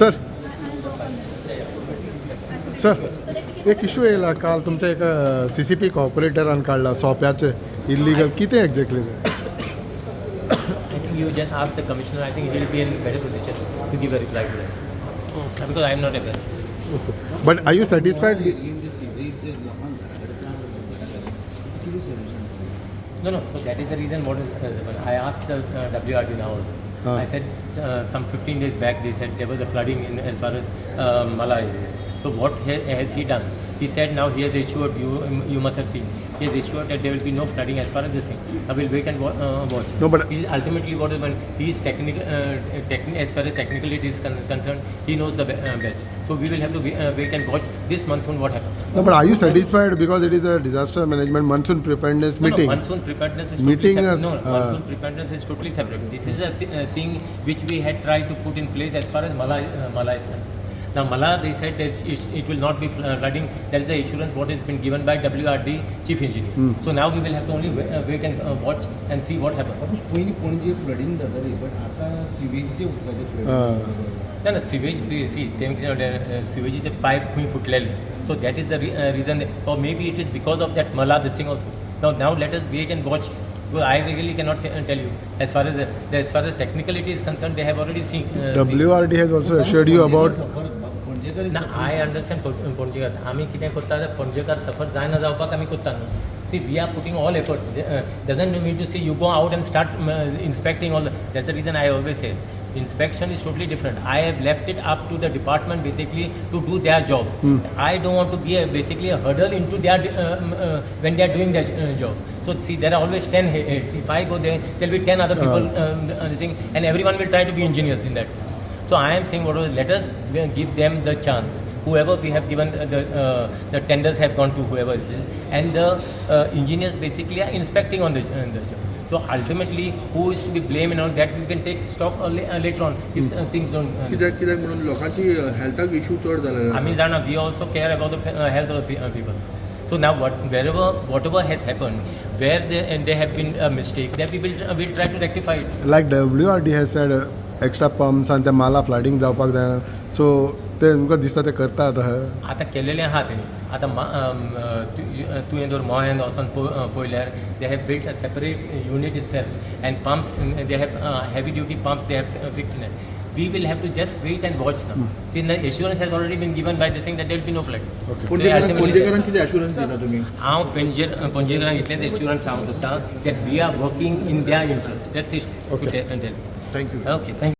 Sir sir एक issue येयला काल तुमच्या एका सी सी पी कॉपरेटरान काडला सोप्याचे इल्लीगल कितें exactly you just ask the commissioner. I think he will be in a better position to give a reply to that. Okay. Because I am not aware. But are you satisfied No, no. So that is the reason. What is, uh, I asked the uh, WRD now also. Ah. I said uh, some 15 days back they said there was a flooding in as far as uh. So what ha- has he done? He said now he has assured you you must have seen. He has assured that there will be no flooding as far as this thing. I will wait and uh, watch. No, but- he is ultimately what is when he is technical. Uh, techni- as far as technicality is con- concerned, he knows the be- uh, best. So we will have to wait, uh, wait and watch this monsoon what happens. No, but are you satisfied because it is a disaster management monsoon preparedness meeting? No, monsoon preparedness is Meeting totally separate. No, monsoon preparedness is totally separate. This is a th- uh, thing which we had tried to put in place as far as Mala, uh, Mala is concerned. Now, Mala, they said that it, it will not be fl- uh, flooding. That is the assurance what has been given by WRD chief engineer. Hmm. So now we will have to only wait, uh, wait and uh, watch and see what happens. पयलीं Panaji flooding जाताली but आतां सिवेजीचे उदकाचे Ah. Flooding No, no, sewage, we- see, तेमचे uh, sewage is a pipe खंय फुटलेले. So that is the re- uh, reason, that, or maybe it is because of that Mala this thing also. Now, now let us wait and watch. Because I really cannot t- uh, tell you. As far as the, as far as technicality is concerned, they have already seen. Uh, seen. WRD has also assured you about सफर पणजेकर ना I understand Panjekar आमी कितें कोत्ता जाल्यार पणजेकार सफ़र जायना जावपाक आमी कोत्ता न्हू see we are putting all effort doesn't mean to see you go out and start inspecting all that's the reason I always say inspection is totally different i have left it up to the department basically to do their job i don't want to be a, basically a hurdle into their uh, um, uh, when they are doing their uh, job so see there are always 10 he- heads if i go there there will be 10 other people um, uh, thing, and everyone will try to be engineers in that so I am saying, whatever, let us uh, give them the chance. Whoever we have given uh, the uh, the tenders have gone to whoever it is, and the uh, engineers basically are inspecting on the, uh, the job. So ultimately, who is to be blamed and all that we can take stock uh, la- uh, later on if uh, things don't. Uh, कित्याक कित्याक म्हणून लोकांची हेल्थाक issue चड जालेले I mean, Jana, we also care about the uh, health of the pe- uh, people. So now, what, wherever, whatever has happened, where they, and there have been a mistake, that we will, uh, will try to rectify it. like WRD has said uh, extra पंप्सान ते माला फ्लायटींग जावपाक जायना सो ते तुमकां दिसता ते करता आतां आतां केलेलें आहा तेणी आतां तुवें जर मोळ्यान वचोन पळयल्यार they have build a separate unit itself and pumps they have heavy duty pumps they have fix we will have to just wait and watch now. Mm. See, the assurance has already been given by the saying that there will be no flood. पंजीकरण किती assurance देता तुम्ही? हांव पंजीकरण इतलेंच assurance सांगू सोदता that we are working in their interest. That's it. Okay. Thank you. Okay, thank you.